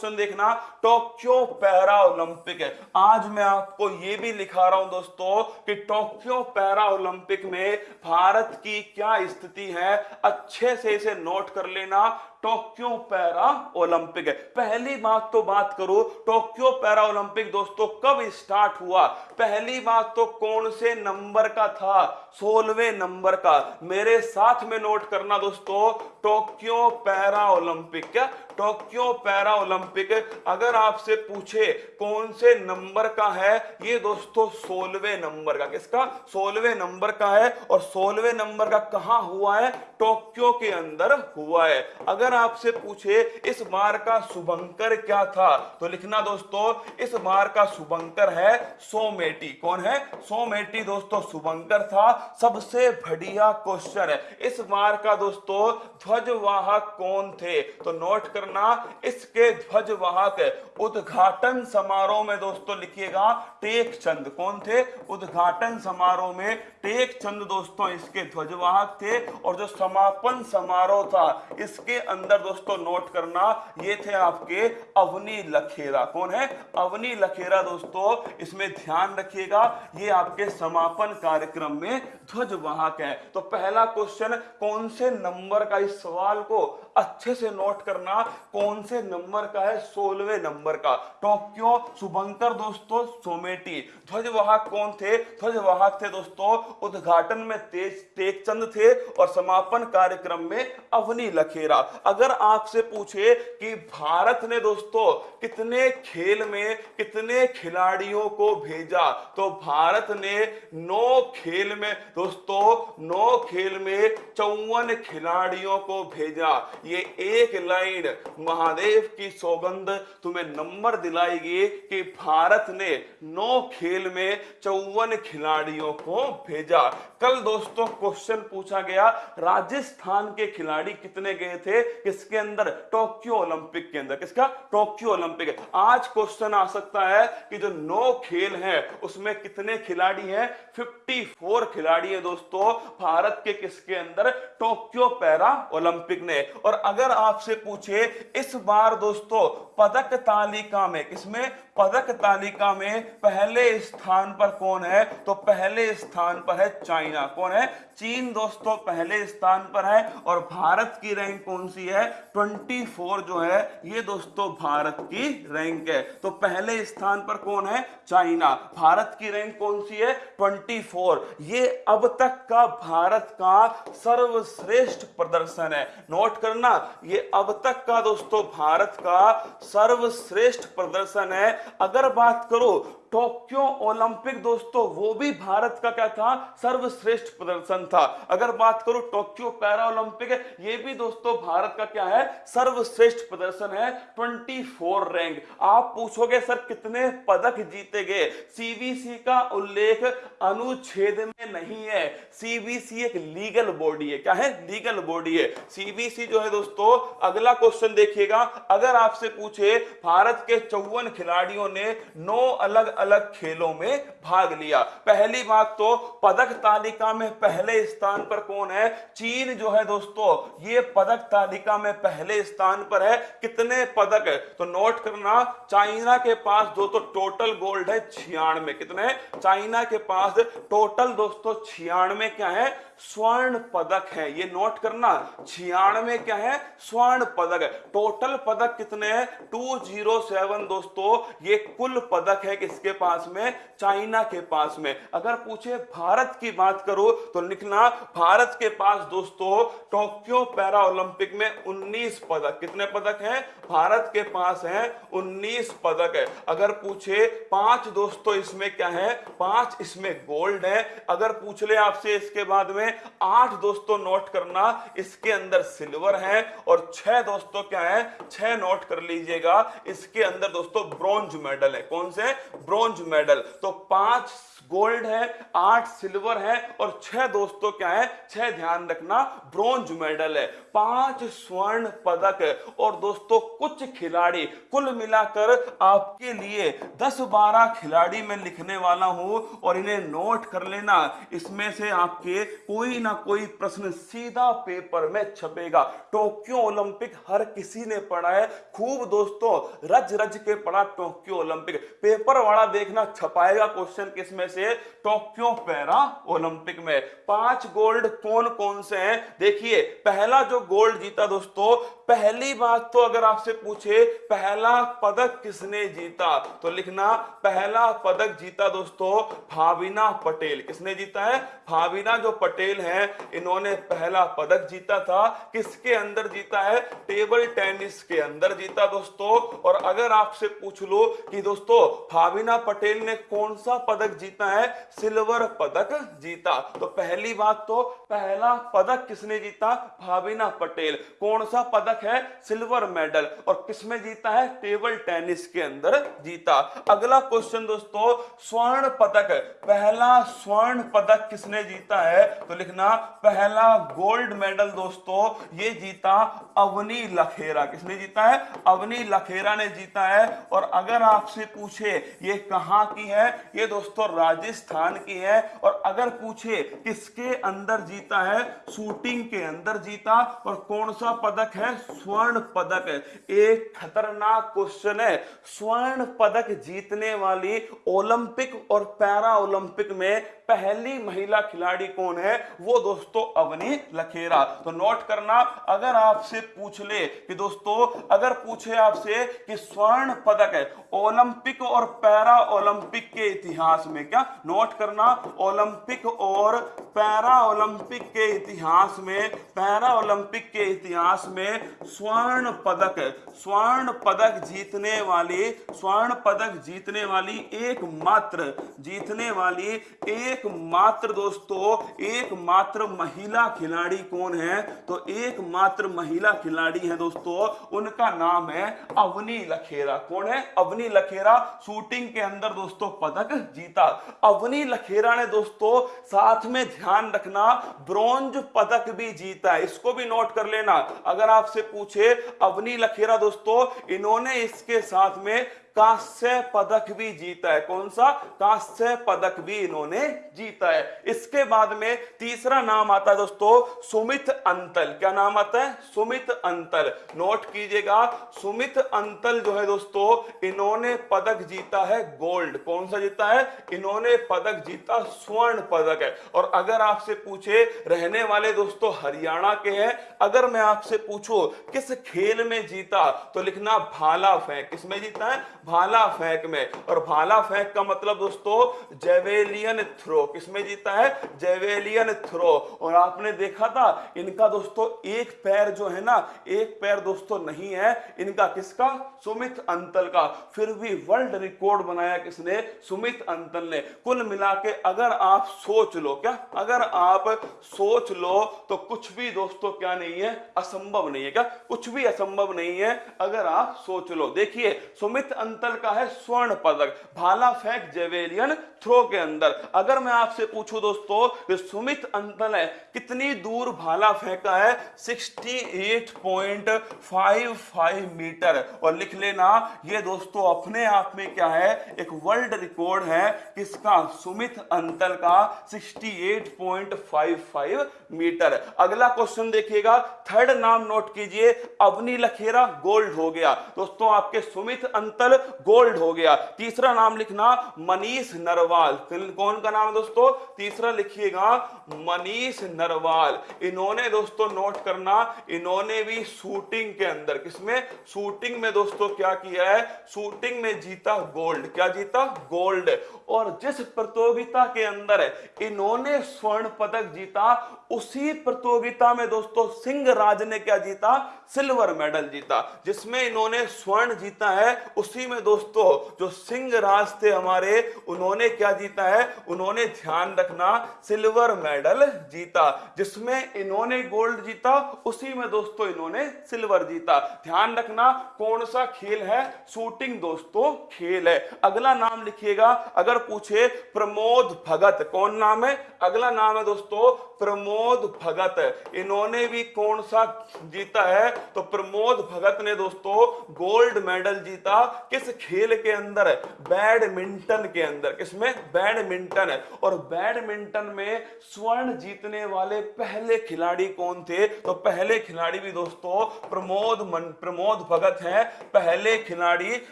Question देखना Tokyo para Olympic है? आज मैं आपको यह भी लिखा रहा हूँ दोस्तों कि टोक्यो पैरा ओलंपिक में भारत की क्या स्थिति है? अच्छे से इसे नोट कर लेना टोक्यो पैरा ओलंपिक है। पहली बात तो बात करो, टोक्यो पैरा ओलंपिक दोस्तों कब स्टार्ट हुआ? पहली बात तो कौन से नंबर का था? सोलवे नंबर का। मेरे साथ में नोट करना दोस्तों, टोक्यो पैरा ओलंपिक। क्या? टोक्यो पैरा ओलंपिक, अगर आपसे पूछे कौन से नंबर का है, ये दोस्तों सोलवे नंबर का। किसका? सोलवे नंबर का है और सोलवे नंबर का कहा हुआ है? टोक्यो के अंदर हुआ है। अगर आपसे पूछे, इस बार का शुभंकर क्या था? तो लिखना दोस्तों, इस बार का शुभंकर है सोमेटी। कौन है? सोमेटी दोस्तों शुभंकर था। सबसे बढ़िया क्वेश्चन इस बार का दोस्तों, ध्वजवाहक कौन थे? तो नोट करना, इसके ध्वजवाहक उद्घाटन समारोह में दोस्तों लिखिएगा टेक चंद कौन थे? उद्घाटन समारोह में टेक चंद दोस्तों, इसके ध्वजवाहक थे। और जो समापन समारोह था, इसके अंदर दोस्तों नोट करना, ये थे आपके अवनी लखेरा। कौन है? अवनी लखेरा दोस्तों, इसमें ध्यान रखिएगा, ये आपके समापन कार्यक्रम में ध्वजवाहक है। तो पहला क्वेश्चन कौन से नंबर का इस सवाल को अच्छे से नोट करना? कौन से नंबर का है? सोलवे नंबर का। टोक्यो, शुभंकर दोस्तों, सोमेटी। ध्वजवाहक कौन थे? ध्वजवाहक थे दोस्तों, उद्घाटन में तेज, तेजचंद थे और समापन कार्यक्रम में अवनी लखेरा। अगर आपसे पूछे कि भारत ने दोस्तों कितने खेल में कितने खिलाड़ियों को भेजा तो भारत ने नौ खेल में दोस्तों, नौ खेल में चौवन खिलाड़ियों को भेजा। ये एक लाइन, महादेव की सौगंध तुम्हें नंबर दिलाएगी कि भारत ने नौ खेल में चौवन खिलाड़ियों को भेजा। कल दोस्तों क्वेश्चन पूछा गया, राजस्थान के खिलाड़ी कितने गए थे? किसके अंदर? टोक्यो ओलंपिक के अंदर। किसका? टोक्यो ओलंपिक आज क्वेश्चन आ सकता है कि जो नौ खेल हैं, उसमें कितने खिलाड़ी हैं? 54 खिलाड़ी हैं दोस्तों, भारत के किसके अंदर? टोक्यो पैरा ओलंपिक ने। और अगर आपसे पूछे, इस बार दोस्तों, पदक तालिका में, किसमें? पदक तालिका में पहले स्थान पर कौन है? तो पहले स्थान पर है चाइना। कौन है? चीन दोस्तों, पहले स्थान पर है। और भारत की रैंक कौन सी है? 24 जो है, ये दोस्तों, भारत की रैंक है। तो पहले स्थान पर कौन है? चाइना। भारत की रैंक कौन सी है? 24 ये अब तक का भारत का सर्वश्रेष्ठ प्रदर्शन है। नोट करना, ये अब तक का दोस्तों भारत का सर्वश्रेष्ठ प्रदर्शन है। अगर बात करो टोक्यो ओलंपिक दोस्तों, वो भी भारत का क्या था? सर्वश्रेष्ठ प्रदर्शन था। अगर बात करो टोक्यो पैरा ओलंपिक ये भी दोस्तों भारत का क्या है? सर्वश्रेष्ठ प्रदर्शन है 24 रैंक। आप पूछोगे, सर, कितने पदक जीते गए सीबीसी का उल्लेख अनुच्छेद में नहीं है। सीबीसी एक लीगल बॉडी है। क्या है? लीगल बॉडी है। सीबीसी जो है दोस्तों, अगला क्वेश्चन देखिएगा। अगर आपसे पूछे, भारत के चौवन खिलाड़ियों ने नौ अलग अलग खेलों में भाग लिया। पहली बात तो पदक तालिका में पहले स्थान पर कौन है? चीन जो है दोस्तों, ये पदक तालिका में पहले स्थान पर है। कितने पदक? है तो नोट करना, चाइना के पास जो तो टोटल गोल्ड है छियानवे। कितने? चाइना के पास टोटल दोस्तों छियानवे क्या है? स्वर्ण पदक है। ये नोट करना, छियानवे क्या है? स्वर्ण पदक। है टोटल पदक कितने हैं? 207 दोस्तों, ये कुल पदक है किसके पास में, चाइना के पास में। अगर पूछे भारत की बात करो तो लिखना, भारत के पास दोस्तों, टोक्यो पैरा ओलंपिक में 19 पदक। कितने पदक हैं? भारत के पास हैं 19 पदक है। अगर पूछे, पाँच दोस्तों इसमें क्या है? पाँच इसमें गोल्ड है। अगर पूछ ले आपसे इसके बाद में, आठ दोस्तों नोट करना, इसके अंदर सिल्वर है। और छह दोस्तों क्या है? छह नोट कर लीजिएगा, इसके अंदर दोस्तों ब्रॉन्ज मेडल है। कौन से? Bronze medal. तो पाँच गोल्ड है, आठ सिल्वर है और छह दोस्तों क्या है? छह ध्यान रखना, ब्रॉन्ज मेडल है। पाँच स्वर्ण पदक। और दोस्तों, कुछ खिलाड़ी कुल मिलाकर आपके लिए 10-12 खिलाड़ी मैं लिखने वाला हूँ और इन्हें नोट कर लेना। इसमें से आपके कोई ना कोई प्रश्न सीधा पेपर में छपेगा। टोक्यो ओलंपिक हर किसी ने पढ़ा है। खूब दोस्तों रज रज के पढ़ा टोक्यो ओलंपिक। पेपर वाला देखना, छपाएगा क्वेश्चन किसमें से? टोक्यो पैरा ओलंपिक में। पाँच गोल्ड कौन कौन से हैं? देखिए, पहला जो गोल्ड जीता दोस्तों पहली बात तो अगर आपसे पूछे, पहला पदक किसने जीता? तो लिखना, पहला पदक जीता दोस्तों, भाविना पटेल। किसने जीता है? भाविना जो पटेल हैं, इन्होंने पहला पदक जीता था। किसके अंदर जीता है? टेबल टेनिस के अंदर जीता दोस्तों। और अगर आपसे पूछ लो कि दोस्तों, भाविना पटेल ने कौन सा पदक जीता है? सिल्वर पदक जीता। तो पहली बात तो पहला पदक किसने जीता? भाविना पटेल। कौन सा पदक है, सिल्वर मेडल। और किसमें जीता है? टेबल टेनिस के अंदर जीता। अगला क्वेश्चन दोस्तों, स्वर्ण पदक। पहला स्वर्ण पदक किसने जीता है? तो लिखना, पहला गोल्ड मेडल दोस्तों, ये जीता अवनी लखेरा। किसने जीता है? अवनी लखेरा ने जीता है। और अगर आपसे पूछे, ये कहाँ की है? ये दोस्तों, राजस्थान की है। और अगर पूछे, किसके अंदर जीता है? शूटिंग के अंदर जीता। और कौन सा पदक है? स्वर्ण पदक एक खतरनाक क्वेश्चन है। स्वर्ण पदक जीतने वाली ओलंपिक और पैरा ओलंपिक में पहली महिला खिलाड़ी कौन है? वो दोस्तों अवनी लखेरा। तो नोट करना, अगर आपसे पूछ ले कि दोस्तों, अगर पूछे आपसे कि स्वर्ण पदक है, ओलंपिक और पैरा ओलंपिक के इतिहास में क्या? नोट करना, ओलंपिक और पैरा ओलंपिक के इतिहास में पैरा ओलंपिक के इतिहास में स्वर्ण पदक स्वर्ण पदक जीतने वाली, स्वर्ण पदक जीतने वाली एकमात्र, जीतने वाली एकमात्र दोस्तों, एकमात्र महिला खिलाड़ी कौन है? तो एकमात्र महिला खिलाड़ी है दोस्तों, उनका नाम है अवनी लखेरा। कौन है? अवनी लखेरा शूटिंग के अंदर दोस्तों पदक जीता। अवनी लखेरा ने दोस्तों साथ में ध्यान रखना ब्रॉन्ज पदक भी जीता इसको भी नोट कर लेना। अगर आपसे पूछे अवनी लखेरा दोस्तों इन्होंने इसके साथ में कांस्य पदक भी जीता है। कौन सा? कांस्य पदक भी इन्होंने जीता है। इसके बाद में तीसरा नाम आता है दोस्तों, सुमित अंतल। क्या नाम आता है? सुमित अंतल। नोट कीजिएगा, सुमित अंतल जो है दोस्तों, इन्होंने पदक जीता है गोल्ड। कौन सा जीता है? इन्होंने पदक जीता स्वर्ण पदक है। और अगर आपसे पूछे, रहने वाले दोस्तों, हरियाणा के हैं, अगर मैं आपसे पूछूँ, किस खेल में जीता तो लिखना भाला फेंक। किसमें जीता है? भाला फेंक में। और भाला फेंक का मतलब दोस्तों, जेवेलियन थ्रो। किसमें जीता है? Javelin throw. और आपने देखा था, इनका दोस्तों, एक पैर जो है ना, एक पैर दोस्तों नहीं है। इनका किसका? सुमित अंतल का। फिर भी वर्ल्ड रिकॉर्ड बनाया किसने? सुमित अंतल ने। कुल मिला के अगर आप सोच लो, क्या? अगर आप सोच लो तो कुछ भी दोस्तों क्या नहीं है? असंभव नहीं है, क्या? कुछ भी असंभव नहीं है, अगर आप सोच लो। देखिए, सुमित अंतल का है स्वर्ण पदक। भाला फेंक जेवेलियन थ्रो के अंदर। अगर मैं आपसे पूछूँ दोस्तों कि सुमित अंतल है, कितनी दूर भाला फेंका है? 68.55 मीटर। और लिख लेना, ये दोस्तों अपने आप में क्या है? एक वर्ल्ड रिकॉर्ड है, किसका? सुमित अंतल का 68.55 मीटर। अगला क्वेश्चन देखिएगा, थर्ड नाम नोट कीजिए, अवनी लखेरा गोल्ड हो गया। दोस्तों, आपके सुमित अंतल गोल्ड हो गया। तीसरा नाम लिखना मनीष नरवाल। कौन का नाम दोस्तों? तीसरा लिखिएगा मनीष नरवाल। इन्होंने दोस्तों नोट करना, इन्होंने भी शूटिंग के अंदर। किसमें? शूटिंग में दोस्तों क्या किया है? शूटिंग में जीता गोल्ड। क्या जीता? गोल्ड। और जिस प्रतियोगिता के अंदर इन्होंने स्वर्ण पदक जीता, उसी प्रतियोगिता में दोस्तों सिंह राज ने क्या जीता? सिल्वर मेडल जीता। जिसमें इन्होंने स्वर्ण जीता है, उसी में दोस्तों, जो सिंह राज थे हमारे, उन्होंने क्या जीता है? उन्होंने ध्यान रखना, सिल्वर मेडल जीता। जिसमें इन्होंने गोल्ड जीता, उसी में दोस्तों इन्होंने सिल्वर जीता। ध्यान रखना, कौन सा खेल है? शूटिंग दोस्तों, खेल है। अगला नाम लिखिएगा, अगर पूछे, प्रमोद भगत। कौन नाम है? अगला नाम है दोस्तों, प्रमोद भगत। इन्होंने भी कौन सा जीता है? तो प्रमोद भगत ने दोस्तों, गोल्ड मेडल जीता। किस खेल के अंदर, बैडमिंटन के अंदर। किसमें? बैडमिंटन। और बैडमिंटन में स्वर्ण जीतने वाले पहले खिलाड़ी कौन थे? तो पहले खिलाड़ी भी दोस्तों, प्रमोद मन, प्रमोद भगत हैं। पहले खिलाड़ी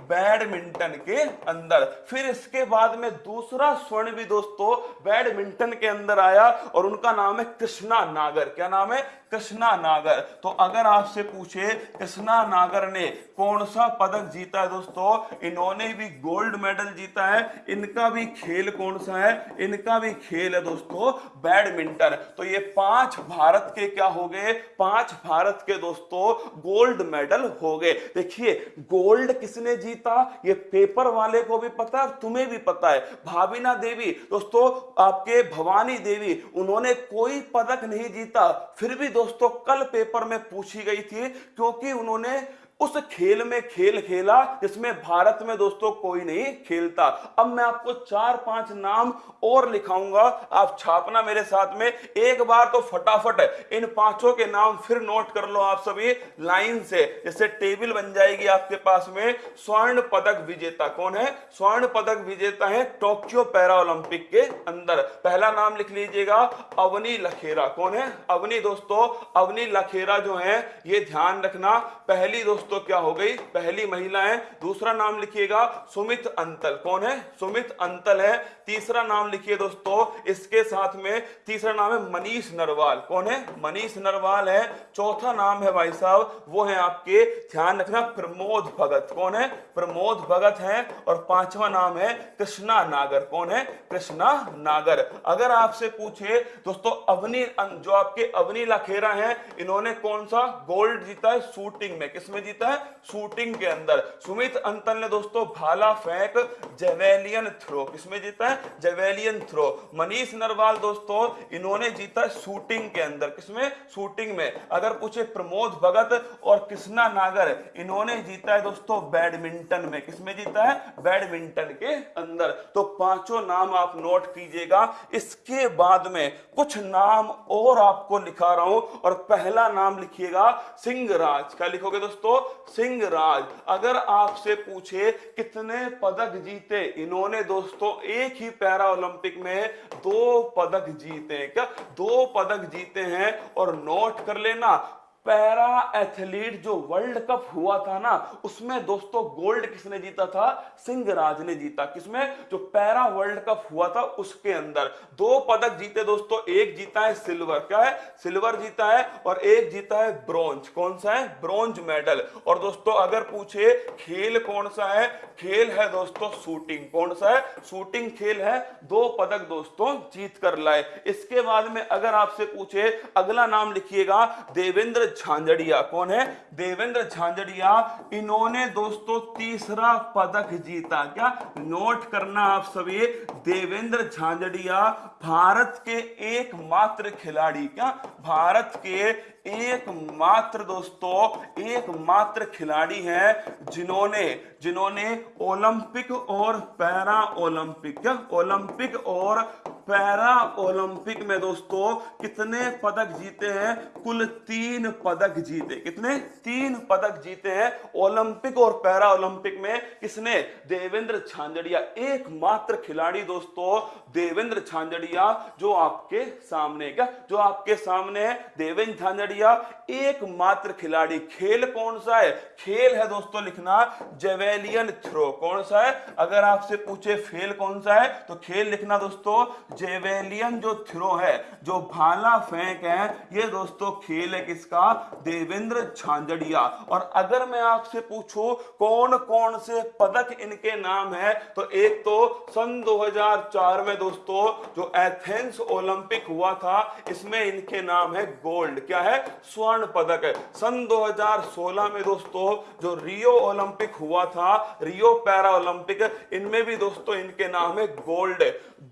बैडमिंटन के अंदर। फिर इसके बाद में दूसरा स्वर्ण भी दोस्तों, बैडमिंटन के अंदर आया। और उनका नाम है कृष्णा नागर। क्या नाम है? कृष्णा नागर। तो अगर आपसे पूछे, कृष्णा नागर ने कौन सा पदक जीता है दोस्तों? इन्होंने भी गोल्ड मेडल जीता है। इनका भी खेल कौन सा है? इनका भी खेल है दोस्तों, बैडमिंटन। तो ये पाँच भारत के क्या हो गए? पाँच भारत के दोस्तों, गोल्ड मेडल हो गए। देखिए, गोल्ड किसने जीता? ये पेपर वाले को भी पता है तुम्हें भी पता है। भाविना देवी, दोस्तों, आपके भवानी देवी, उन्होंने कोई पदक नहीं जीता, फिर भी दोस्तों कल पेपर में पूछी गई थी क्योंकि उन्होंने उस खेल में खेल खेला जिसमें भारत में दोस्तों कोई नहीं खेलता। अब मैं आपको चार पाँच नाम और लिखाऊँगा। आप छापना मेरे साथ में। एक बार तो फटाफट इन पाँचों के नाम फिर नोट कर लो आप सभी लाइन से। जैसे टेबल बन जाएगी आपके पास में स्वर्ण पदक विजेता। कौन है? स्वर्ण पदक विजेता है टोक्यो पैरा ओलंपिक के अंदर। पहला नाम लिख लीजिएगा, अवनी लखेरा। कौन है? अवनी दोस्तों, अवनी लखेरा जो है, ये ध्यान रखना। पहली दोस्तों दोस्तों क्या हो गई? पहली महिला है, दूसरा नाम लिखिएगा सुमित अंतल। कौन है? सुमित अंतल है। तीसरा नाम लिखिए दोस्तों, इसके साथ में तीसरा नाम है मनीष नरवाल। कौन है? मनीष नरवाल है। चौथा नाम है भाई साहब, वो है आपके ध्यान रखना प्रमोद भगत। कौन है? प्रमोद भगत है। और पांचवा नाम है कृष्णा नागर। कौन है? कृष्णा नागर। अगर आपसे पूछे, दोस्तों, अवनी जो आपके अवनी लखेरा है, इन्होंने कौन सा गोल्ड जीता है शूटिंग में? किसमें जीता जीता है शूटिंग के अंदर। सुमित अंतल ने दोस्तों भाला फेंक, जेवेलियन थ्रो। किसमें जीता है? Javelin throw. मनीष नरवाल दोस्तों, इन्होंने जीता है शूटिंग के अंदर। किसमें? शूटिंग में। अगर पूछे प्रमोद भगत और कृष्णा नागर, इन्होंने जीता है दोस्तों बैडमिंटन में। किसमें जीता है? बैडमिंटन के अंदर। तो पाँचों नाम आप नोट कीजिएगा। इसके बाद में कुछ नाम और आपको लिखा रहा हूँ और पहला नाम लिखिएगा सिंहराज। क्या लिखोगे दोस्तों? सिंह राज, अगर आपसे पूछे कितने पदक जीते, इन्होंने दोस्तों एक ही पैरा ओलंपिक में दो पदक जीते क्या दो पदक जीते हैं और नोट कर लेना पैरा एथलीट जो वर्ल्ड कप हुआ था ना, उसमें दोस्तों गोल्ड किसने जीता था? सिंहराज ने जीता। किसमें? जो पैरा वर्ल्ड कप हुआ था, उसके अंदर। दो पदक जीते दोस्तों, एक जीता है सिल्वर। क्या है? सिल्वर जीता है और एक जीता है ब्रॉन्ज। कौन सा है? Bronze medal. और दोस्तों, अगर पूछे, खेल कौन सा है? खेल है दोस्तों शूटिंग। कौन सा है? शूटिंग खेल है। दो पदक दोस्तों जीत कर लाए। इसके बाद में अगर आपसे पूछे, अगला नाम लिखिएगा, देवेंद्र झांझड़िया, कौन है? देवेंद्र झांझड़िया। इन्होंने दोस्तों तीसरा पदक जीता। क्या नोट करना आप सभी, देवेंद्र झांझड़िया भारत के एकमात्र खिलाड़ी। क्या? भारत के एकमात्र दोस्तों, एकमात्र खिलाड़ी हैं जिन्होंने जिन्होंने ओलंपिक और पैरा ओलंपिक ओलंपिक और पैरा ओलंपिक में दोस्तों, कितने पदक जीते हैं? कुल तीन पदक जीते। कितने? तीन पदक जीते हैं ओलंपिक और पैरा ओलंपिक में। किसने? देवेंद्र झांझड़िया, एकमात्र खिलाड़ी दोस्तों, देवेंद्र छांजड़िया जो आपके सामने क्या? जो आपके सामने है, देवेंद्र झांझड़िया एकमात्र खिलाड़ी। खेल कौन सा है? खेल है दोस्तों लिखना, जेवेलियन थ्रो। कौन सा है? अगर आपसे पूछे फेल कौन सा है तो खेल लिखना दोस्तों, जेवेलियन जो थ्रो है, जो भाला फेंक है, ये दोस्तों खेल है किसका? देवेंद्र झांझड़िया। और अगर मैं आपसे पूछूँ कौन कौन से पदक इनके नाम है तो एक तो सन 2004 में दोस्तों, जो एथेंस ओलंपिक हुआ था, इसमें इनके नाम है गोल्ड। क्या है? स्वर्ण पदक है। सन 2016 में दोस्तों, जो रियो ओलंपिक हुआ था, रियो पैरा ओलंपिक इनमें भी दोस्तों, इनके नाम है गोल्ड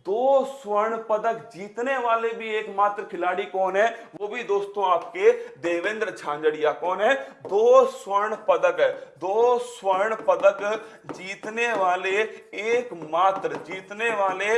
दो स्वर्ण पदक जीतने वाले भी एकमात्र खिलाड़ी कौन है? वो भी दोस्तों आपके देवेंद्र झांझड़िया कौन है? दो स्वर्ण पदक है दो स्वर्ण पदक जीतने वाले एकमात्र, जीतने वाले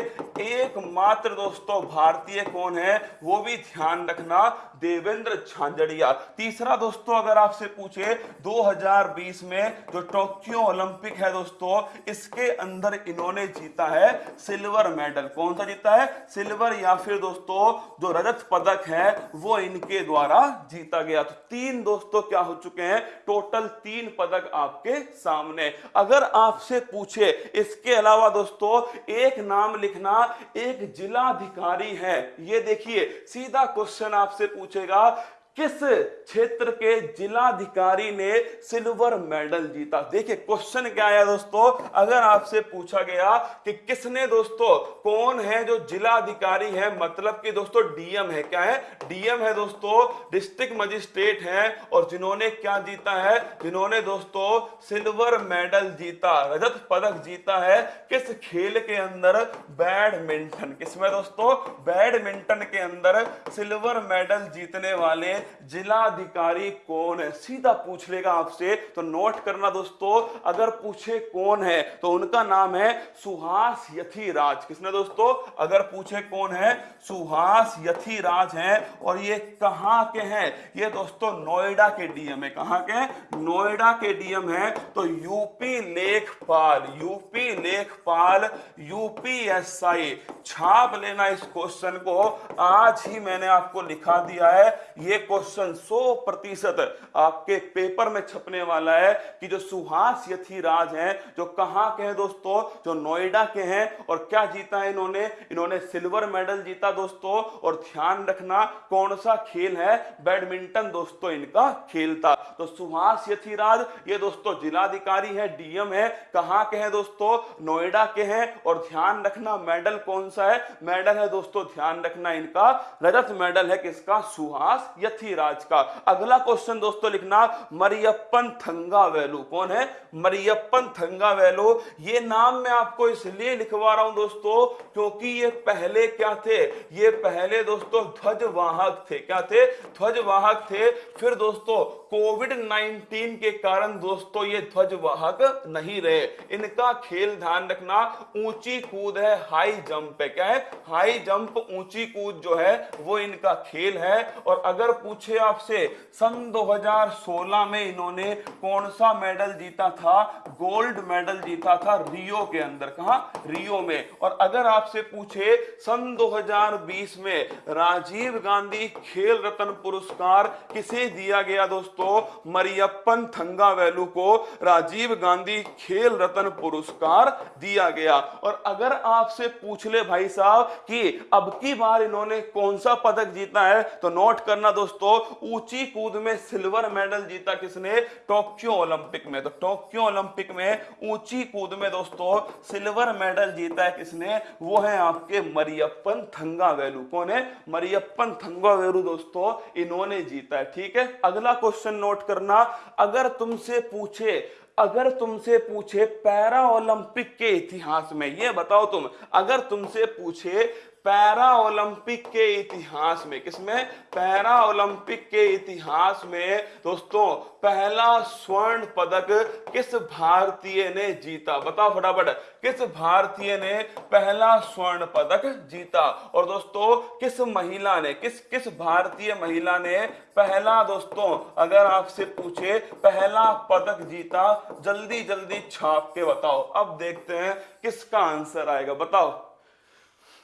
एकमात्र दोस्तों भारतीय कौन है? वो भी ध्यान रखना देवेंद्र झांझड़िया। तीसरा दोस्तों अगर आपसे पूछे 2020 में जो टोक्यो ओलंपिक है दोस्तों, इसके अंदर इन्होंने जीता है सिल्वर मेडल। कौन सा जीता है? सिल्वर या फिर दोस्तों, जो रजत पदक है, वो इनके द्वारा जीता गया। तो तीन दोस्तों क्या हो चुके हैं? टोटल तीन पदक आपके सामने। अगर आपसे पूछे, इसके अलावा दोस्तों, एक नाम लिखना एक जिलाधिकारी है। ये देखिए, सीधा क्वेश्चन आपसे पूछेगा किस क्षेत्र के जिलाधिकारी ने सिल्वर मेडल जीता? देखिए, क्वेश्चन क्या आया दोस्तों? अगर आपसे पूछा गया कि किसने दोस्तों, कौन है जो जिलाधिकारी है मतलब कि दोस्तों डीएम है, क्या है? डीएम है दोस्तों, डिस्ट्रिक्ट मजिस्ट्रेट है और जिन्होंने क्या जीता है? जिन्होंने दोस्तों सिल्वर मेडल जीता, रजत पदक जीता है, किस खेल के अंदर? बैडमिंटन। किसमें दोस्तों? बैडमिंटन के अंदर सिल्वर मेडल जीतने वाले जिलाधिकारी कौन है? सीधा पूछ लेगा आपसे। तो नोट करना दोस्तों, अगर पूछे कौन है तो उनका नाम है सुहास यथीराज। किसने दोस्तों? अगर पूछे कौन है, सुहास यथीराज है। और ये कहाँ के हैं? ये दोस्तों, नोएडा के डीएम है। कहाँ के नोएडा के डीएम है। तो यूपी लेखपाल यूपी लेखपाल, यूपीएसआई। छाप लेना इस क्वेश्चन को। आज ही मैंने आपको लिखा दिया है। ये क्वेश्चन 100 प्रतिशत आपके पेपर में छपने वाला है कि जो सुहास यथीराज हैं, जो कहाँ के हैं दोस्तों? जो नोएडा के हैं। और क्या जीता है इन्होंने? इन्होंने सिल्वर मेडल जीता दोस्तों। और ध्यान रखना, कौन सा खेल है? बैडमिंटन दोस्तों, इनका खेल था। तो सुहास यथीराज, ये दोस्तों जिलाधिकारी है, डीएम है। कहाँ के हैं दोस्तों? नोएडा के हैं। और ध्यान रखना, मेडल कौन सा है? मेडल है दोस्तों, ध्यान रखना, इनका रजत मेडल है, किसका? सुहास यथीराज का अगला क्वेश्चन दोस्तों लिखना, मरियप्पन थंगा वेलू कौन है? मरियप्पन थंगा वेलू ये नाम मैं आपको इसलिए लिखवा रहा हूँ दोस्तों, क्योंकि ये पहले क्या थे? ये पहले दोस्तों ध्वजवाहक थे। क्या थे? ध्वजवाहक थे। फिर दोस्तों कोविड 19 के कारण दोस्तों ये ध्वजवाहक नहीं रहे। इनका खेल ध्यान रखना, ऊँची कूद है हाई जंप है। क्या है? हाई जंप ऊँची कूद जो है, वो इनका खेल है। और अगर पूछे आपसे सन 2016 में इन्होंने कौन सा मेडल जीता था? गोल्ड मेडल जीता था रियो के अंदर, कहा? रियो में। और अगर आपसे पूछे सन 2020 में राजीव गांधी खेल रत्न पुरस्कार किसे दिया गया दोस्तों? मरियप्पन थंगावेलू को राजीव गांधी खेल रत्न पुरस्कार दिया गया। और अगर आपसे पूछ ले भाई साहब कि अब की बार इन्होंने कौन सा पदक जीता है तो नोट करना दोस्तों ऊँची कूद में सिल्वर मेडल जीता किसने? टोक्यो ओलंपिक में। तो टोक्यो ओलंपिक में ऊँची कूद में दोस्तों, सिल्वर मेडल जीता है किसने? वो है आपके मरियप्पन थंगावेलू। कौन है? मरियप्पन थंगावेलू दोस्तों, इन्होंने जीता है। ठीक है? अगला क्वेश्चन नोट करना। अगर तुमसे पूछे, अगर तुमसे पूछे पैरा ओलंपिक के इतिहास में, ये बताओ तुम, अगर तुमसे पूछे पैरा ओलंपिक के इतिहास में, किसमें? पैरा ओलंपिक के इतिहास में, दोस्तों, पहला स्वर्ण पदक किस भारतीय ने जीता? बताओ फटाफट, किस भारतीय ने पहला स्वर्ण पदक जीता? और दोस्तों, किस महिला ने, किस किस भारतीय महिला ने पहला, दोस्तों, अगर आपसे पूछे, पहला पदक जीता? जल्दी जल्दी छाप के बताओ। अब देखते हैं किसका आंसर आएगा। बताओ।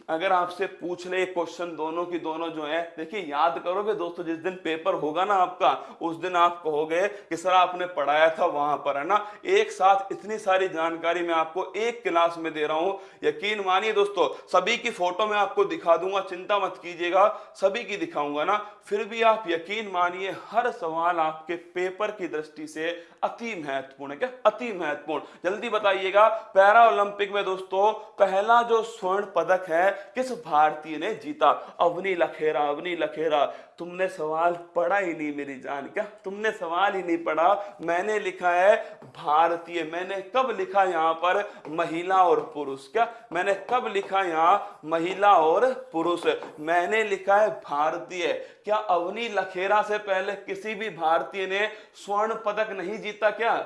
अगर आपसे पूछ ले क्वेश्चन दोनों की दोनों जो है, देखिए, याद करोगे दोस्तों, जिस दिन पेपर होगा ना आपका, उस दिन आप कहोगे कि, सर, आपने पढ़ाया था वहाँ पर, है ना? एक साथ इतनी सारी जानकारी मैं आपको एक क्लास में दे रहा हूँ। यकीन मानिए दोस्तों, सभी की फ़ोटो मैं आपको दिखा दूँगा, चिंता मत कीजिएगा, सभी की दिखाऊँगा ना। फिर भी आप यकीन मानिए, हर सवाल आपके पेपर की दृष्टि से अति महत्वपूर्ण है, क्या? अति महत्वपूर्ण। जल्दी बताइएगा पैरा ओलंपिक में दोस्तों, पहला जो स्वर्ण पदक है किस भारतीय ने जीता? अवनी लखेरा अवनी लखेरा, तुमने सवाल पढ़ा ही नहीं मेरी जान, क्या? तुमने सवाल ही नहीं पढ़ा? मैंने लिखा है भारतीय, मैंने कब लिखा यहाँ पर महिला और पुरुष, क्या? मैंने कब लिखा यहाँ महिला और पुरुष? मैंने लिखा है भारतीय। क्या अवनी लखेरा से पहले किसी भी भारतीय ने स्वर्ण पदक नहीं जीता, क्या?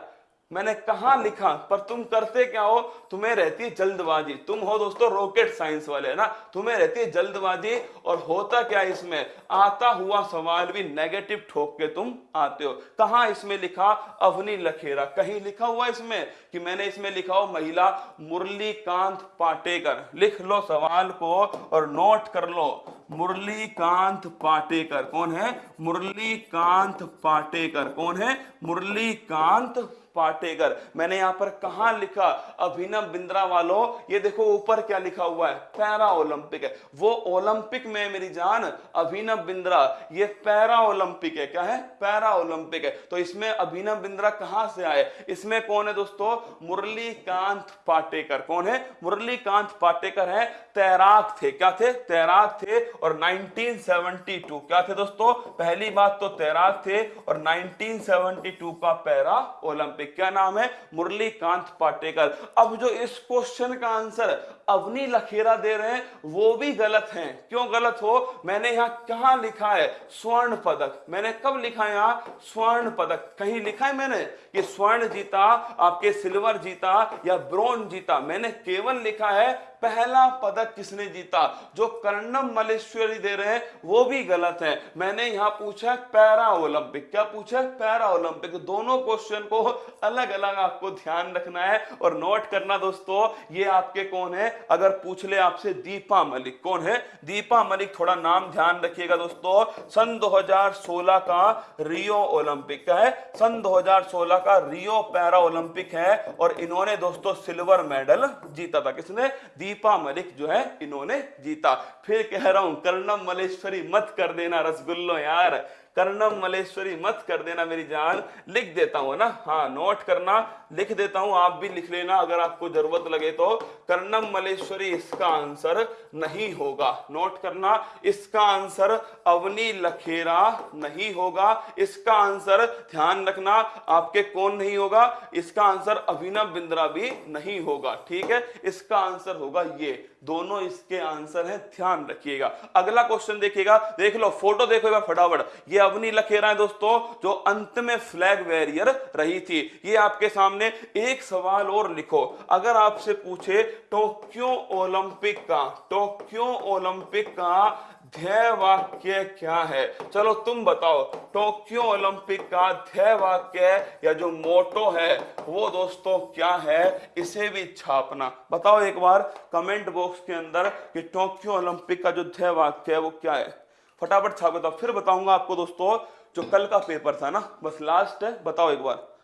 मैंने कहा लिखा? पर तुम करते क्या हो? तुम्हें रहती है जल्दबाजी। तुम हो दोस्तों रॉकेट साइंस वाले ना? तुम्हें रहती है जल्दबाजी और होता क्या इसमें? आता हुआ सवाल भी नेगेटिव ठोक के तुम आते हो। कहा इसमें लिखा? अवनी लखेरा। कहीं लिखा हुआ इसमें? कि मैंने इसमें लिखा हो महिला मुरली कांत पाटेकर। लिख लो सवाल को और नोट कर लो। मुरली कांत पाटेकर। कौन है? मुरली कांत पाटेकर। कौन है? मुरली कांत पाटेकर। मैंने यहाँ पर कहा लिखा? अभिनव बिंद्रा वालों, ये देखो ऊपर क्या लिखा हुआ है पैरा ओलंपिक है। वो ओलंपिक में मेरी जान, अभिनव बिंद्रा। ये पैरा ओलंपिक है, क्या है? पैरा ओलंपिक है। तो इसमें अभिनव बिंद्रा कहाँ से आए? इसमें कौन है दोस्तों? मुरली कांत पाटेकर। कौन है? मुरली कांत पाटेकर है। तैराक थे, क्या थे? तैराक थे और 1972 क्या थे दोस्तों? पहली बात तो तैराक थे और 1972 का पैरा ओलंपिक क्या नाम है? मुरली कांत पाटेकर। अब जो इस क्वेश्चन का आंसर अवनी लखेरा दे रहे हैं, वो भी गलत है। क्यों गलत हो? मैंने यहाँ कहा लिखा है? स्वर्ण पदक। मैंने कब लिखा यहाँ? स्वर्ण पदक। कहीं लिखा है मैंने? कि स्वर्ण जीता, आपके सिल्वर जीता या ब्रोंज जीता। मैंने केवल लिखा है पहला पदक किसने जीता? जो कर्णम मलेश्वरी दे रहे हैं, वो भी गलत है। मैंने यहाँ पूछा पैरा ओलंपिक। क्या पूछा पैरा ओलंपिक। दोनों क्वेश्चन को अलग अलग आपको ध्यान रखना है। और नोट करना दोस्तों, ये आपके कौन है? अगर पूछ ले आपसे दीपा मलिक। कौन है? दीपा मलिक, थोड़ा नाम ध्यान रखिएगा दोस्तों। सन 2016 का रियो ओलंपिक का है। सन 2016 का रियो पैरा ओलंपिक है। और इन्होंने दोस्तों सिल्वर मेडल जीता था। किसने? दीपा मलिक जो है इन्होंने जीता। फिर कह रहा हूँ, कर्णम मलेश्वरी मत कर देना रसगुल्लो यार। कर्णम मलेश्वरी मत कर देना मेरी जान। लिख देता हूँ ना? हाँ नोट करना। लिख देता हूँ, आप भी लिख लेना, अगर आपको ज़रूरत लगे तो। कर्णम मलेश्वरी, इसका आंसर नहीं होगा। नोट करना, इसका आंसर अवनी लखेरा नहीं होगा। इसका आंसर ध्यान रखना, आपके कौन नहीं होगा? इसका आंसर अभिनव बिंद्रा भी नहीं होगा, ठीक है? इसका आंसर होगा ये। दोनों इसके आंसर है, ध्यान रखिएगा। अगला क्वेश्चन देखिएगा, देख लो, फ़ोटो देखो फटाफट। ये अवनी लखेरा है दोस्तों, जो अंत में फ्लैग वेरियर रही थी। ये आपके सामने एक सवाल और लिखो। अगर आपसे पूछे, टोक्यो ओलंपिक का, टोक्यो ओलंपिक का ध्यय वाक्य क्या है? चलो तुम बताओ, टोक्यो ओलंपिक का ध्यय वाक्य या जो मोटो है, वो दोस्तों क्या है? इसे भी छापना। बताओ एक बार कमेंट बॉक्स के अंदर कि टोक्यो ओलंपिक का जो ध्यय वाक्य है, वो क्या है? फटाफट छाप बताओ फिर बताऊँगा आपको दोस्तों, जो कल का पेपर था ना, बस लास्ट है, बताओ एक बार।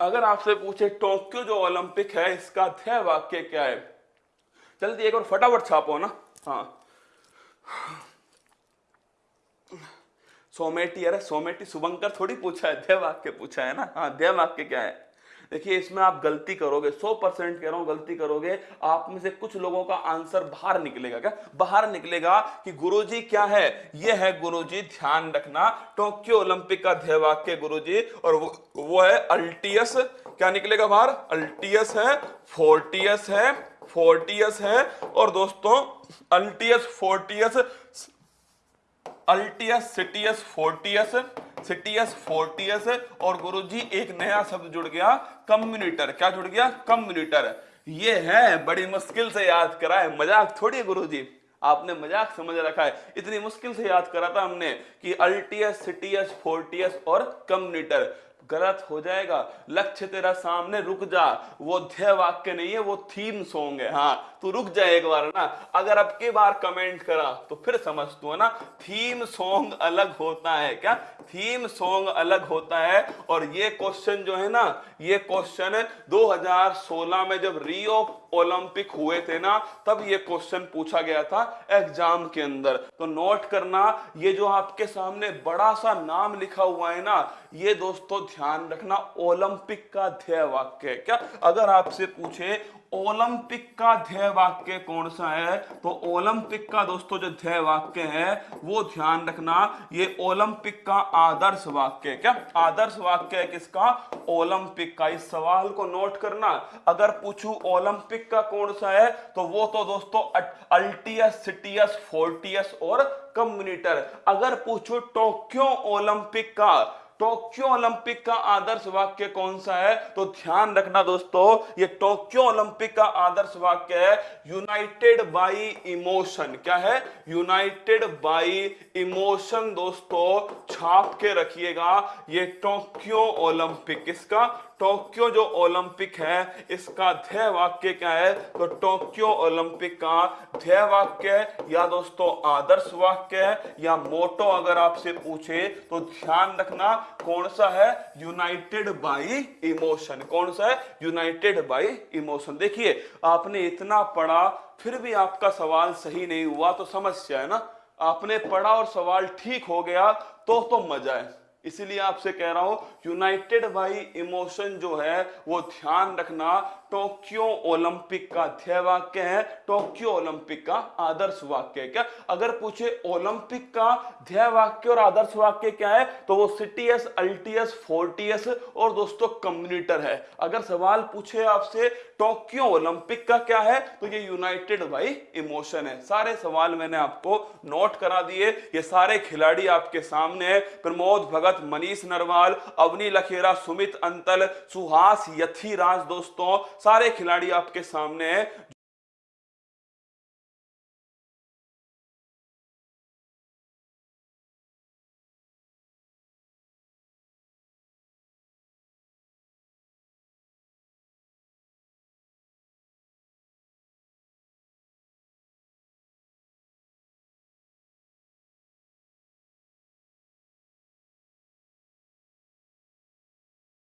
अगर आपसे पूछे, टोक्यो जो ओलंपिक है, इसका ध्यय वाक्य क्या है? जल्दी एक और फटाफट छापो ना। हाँ। सोमेटी अरे सोमेटी शुभंकर थोड़ी पूछा है ध्यय वाक्य पूछा है ना? हाँ ध्यय वाक्य क्या है? देखिए इसमें आप गलती करोगे 100 परसेंट कह रहा हूँ गलती करोगे आप में से कुछ लोगों का आंसर बाहर निकलेगा। क्या? बाहर निकलेगा कि गुरुजी क्या है? यह है गुरुजी ध्यान रखना टोक्यो ओलंपिक का ध्येय वाक्य गुरुजी और वो, वो है अल्टियस। क्या निकलेगा बाहर? अल्टियस है फोर्टियस है फोर्टियस है और दोस्तों altius fortius altius citius fortius citius fortius और गुरुजी एक नया शब्द जुड़ गया, कम्युनिटर। क्या जुड़ गया? कम्युनिटर। ये है, बड़ी मुश्किल से याद करा है मज़ाक थोड़ी गुरुजी। आपने मज़ाक समझ रखा है। इतनी मुश्किल से याद करा था हमने कि अल्टियस सिटियस फोर्टियस और कम्युनिटर। गलत हो जाएगा। लक्ष्य तेरा सामने रुक जा। वो ध्येय वाक्य नहीं है, वो थीम सॉन्ग है। हाँ तू रुक जाए एक बार ना। अगर अब के बार कमेंट करा तो फिर समझ तू है ना। थीम सॉन्ग अलग होता है क्या? थीम सॉन्ग अलग होता है। और ये क्वेश्चन जो है ना, ये क्वेश्चन 2016 में जब रियो ओलंपिक हुए थे ना, तब ये क्वेश्चन पूछा गया था एग्ज़ाम के अंदर। तो नोट करना, ये जो आपके सामने बड़ा सा नाम लिखा हुआ है ना, ये दोस्तों ध्यान रखना ओलंपिक का ध्येय वाक्य है। क्या? अगर आपसे पूछे ओलंपिक का ध्येय वाक्य कौन सा है? तो ओलंपिक का दोस्तों, जो ध्येय वाक्य है, वो ध्यान रखना, ये ओलंपिक का आदर्श वाक्य क्या? आदर्श वाक्य है किसका? ओलंपिक का। इस सवाल को नोट करना। अगर पूछू ओलंपिक का कौन सा है तो वो तो दोस्तों अल्टियस, सिटियस, फोर्टियस और कम्युनिटर। अगर पूछू टोक्यो ओलंपिक का टोक्यो ओलंपिक का आदर्श वाक्य कौन सा है? तो ध्यान रखना दोस्तों, ये टोक्यो ओलंपिक का आदर्श वाक्य है, यूनाइटेड बाई इमोशन। क्या है? यूनाइटेड बाई इमोशन दोस्तों, छाप के रखिएगा, ये टोक्यो ओलंपिक। किसका? टोक्यो जो ओलंपिक है, इसका ध्येय वाक्य क्या है? तो टोक्यो ओलंपिक का ध्येय वाक्य है, या दोस्तों आदर्श वाक्य है, या मोटो अगर आपसे पूछे तो ध्यान रखना कौन सा है? यूनाइटेड बाई इमोशन कौन सा है? यूनाइटेड बाई इमोशन देखिए, आपने इतना पढ़ा, फिर भी आपका सवाल सही नहीं हुआ तो समस्या है ना? आपने पढ़ा और सवाल ठीक हो गया तो तो मज़ा है। इसीलिए आपसे कह रहा हूँ यूनाइटेड बाई इमोशन जो है वो ध्यान रखना टोक्यो ओलंपिक का ध्येय वाक्य है। टोक्यो ओलंपिक का आदर्श वाक्य क्या? अगर पूछे ओलंपिक का ध्येय वाक्य और आदर्श वाक्य क्या है तो वो सिटीएस अल्टीएस फोर्टियस और दोस्तों कम्युनिटर है। अगर सवाल पूछे आपसे, टोक्यो ओलंपिक का क्या है तो ये यूनाइटेड बाई इमोशन है। सारे सवाल मैंने आपको नोट करा दिए। ये सारे खिलाड़ी आपके सामने है। प्रमोद, भगत, मनीष नरवाल, अवनी, लखेरा, सुमित, अंतल, सुहास यथी दोस्तों सारे खिलाड़ी आपके सामने हैं